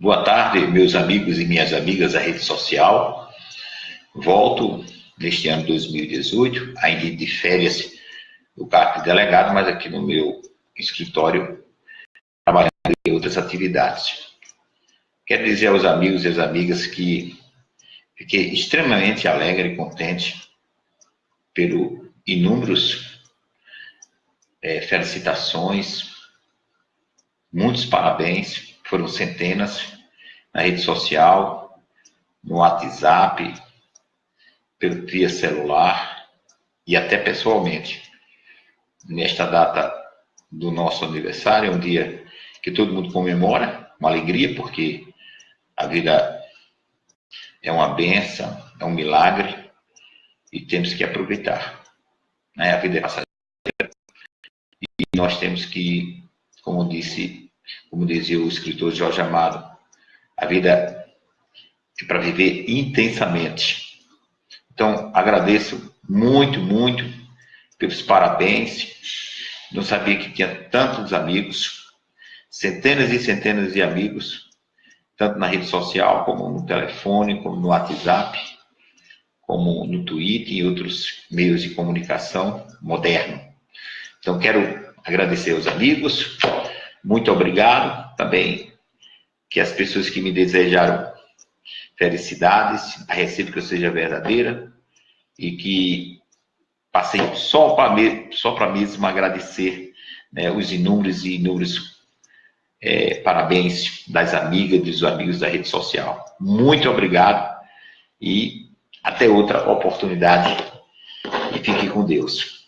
Boa tarde, meus amigos e minhas amigas da rede social. Volto neste ano 2018, ainda de férias do cargo de delegado, mas aqui no meu escritório, trabalhando em outras atividades. Quero dizer aos amigos e às amigas que fiquei extremamente alegre e contente pelo inúmeros é, felicitações, muitos parabéns, foram centenas na rede social, no WhatsApp, pelo via celular e até pessoalmente. Nesta data do nosso aniversário, é um dia que todo mundo comemora, uma alegria, porque a vida é uma benção, é um milagre e temos que aproveitar. Né? A vida é passageira e nós temos que, como disse, como dizia o escritor Jorge Amado, a vida é para viver intensamente. Então, agradeço muito, muito pelos parabéns. Não sabia que tinha tantos amigos, centenas e centenas de amigos tanto na rede social, como no telefone, como no WhatsApp, como no Twitter e outros meios de comunicação moderno. Então, quero agradecer aos amigos, muito obrigado também, que as pessoas que me desejaram felicidades, a recíproca seja verdadeira e que passei só para só para mesmo agradecer né, os inúmeros e inúmeros é, parabéns das amigas e dos amigos da rede social. Muito obrigado e até outra oportunidade. E fique com Deus.